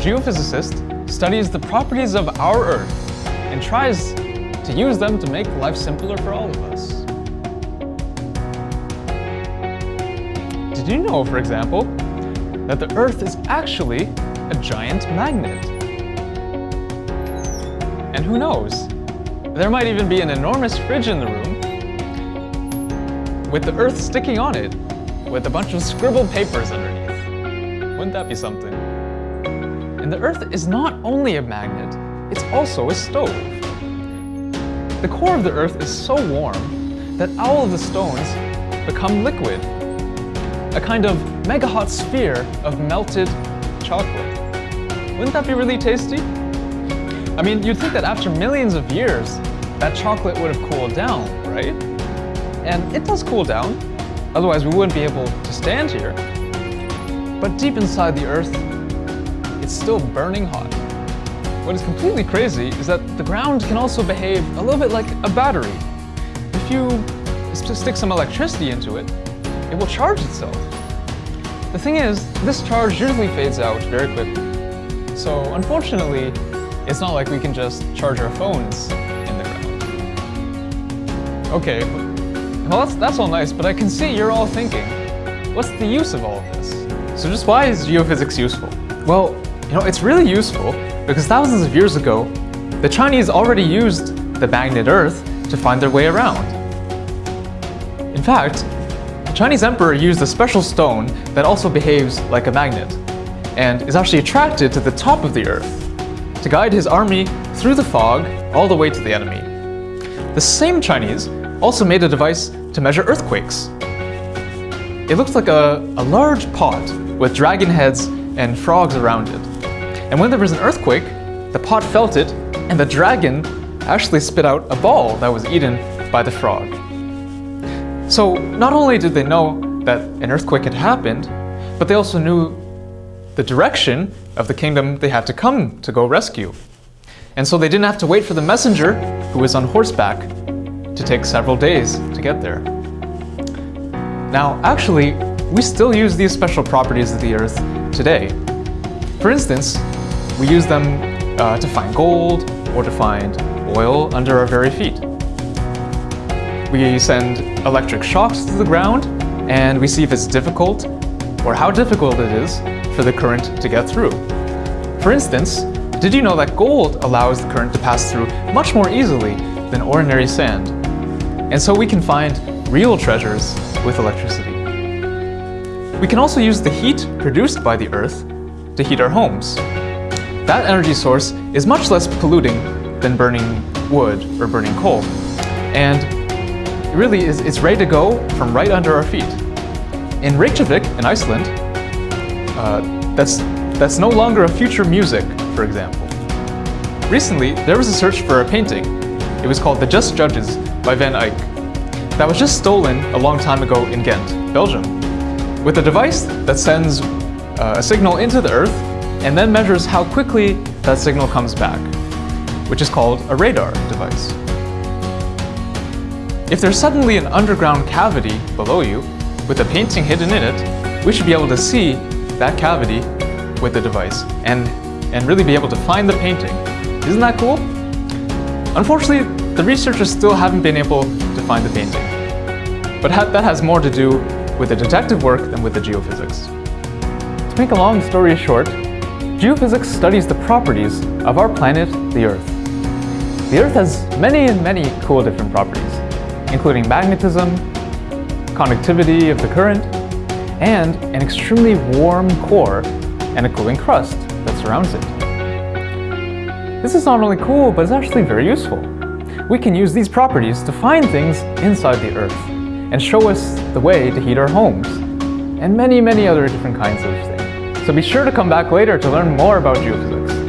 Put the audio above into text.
geophysicist studies the properties of our Earth and tries to use them to make life simpler for all of us. Did you know, for example, that the Earth is actually a giant magnet? And who knows, there might even be an enormous fridge in the room with the Earth sticking on it with a bunch of scribbled papers underneath. Wouldn't that be something? The Earth is not only a magnet, it's also a stove. The core of the Earth is so warm that all of the stones become liquid, a kind of mega hot sphere of melted chocolate. Wouldn't that be really tasty? I mean, you'd think that after millions of years, that chocolate would have cooled down, right? And it does cool down, otherwise we wouldn't be able to stand here. But deep inside the Earth, it's still burning hot. What is completely crazy is that the ground can also behave a little bit like a battery. If you stick some electricity into it, it will charge itself. The thing is, this charge usually fades out very quickly. So unfortunately, it's not like we can just charge our phones in the ground. Okay, well that's, that's all nice, but I can see you're all thinking, what's the use of all of this? So just why is geophysics useful? Well, you know, it's really useful because thousands of years ago, the Chinese already used the magnet Earth to find their way around. In fact, the Chinese emperor used a special stone that also behaves like a magnet and is actually attracted to the top of the Earth to guide his army through the fog all the way to the enemy. The same Chinese also made a device to measure earthquakes. It looks like a, a large pot with dragon heads and frogs around it. And when there was an earthquake, the pot felt it, and the dragon actually spit out a ball that was eaten by the frog. So not only did they know that an earthquake had happened, but they also knew the direction of the kingdom they had to come to go rescue. And so they didn't have to wait for the messenger, who was on horseback, to take several days to get there. Now, actually, we still use these special properties of the Earth today. For instance, we use them uh, to find gold or to find oil under our very feet. We send electric shocks to the ground and we see if it's difficult or how difficult it is for the current to get through. For instance, did you know that gold allows the current to pass through much more easily than ordinary sand? And so we can find real treasures with electricity. We can also use the heat produced by the Earth to heat our homes. That energy source is much less polluting than burning wood or burning coal. And it really is it's ready to go from right under our feet. In Reykjavik, in Iceland, uh, that's, that's no longer a future music, for example. Recently, there was a search for a painting. It was called The Just Judges by Van Eyck. That was just stolen a long time ago in Ghent, Belgium, with a device that sends uh, a signal into the Earth and then measures how quickly that signal comes back, which is called a radar device. If there's suddenly an underground cavity below you with a painting hidden in it, we should be able to see that cavity with the device and, and really be able to find the painting. Isn't that cool? Unfortunately, the researchers still haven't been able to find the painting. But ha that has more to do with the detective work than with the geophysics. To make a long story short, geophysics studies the properties of our planet, the Earth. The Earth has many and many cool different properties, including magnetism, conductivity of the current, and an extremely warm core and a cooling crust that surrounds it. This is not only cool, but it's actually very useful. We can use these properties to find things inside the Earth and show us the way to heat our homes, and many, many other different kinds of things. So be sure to come back later to learn more about geophysics.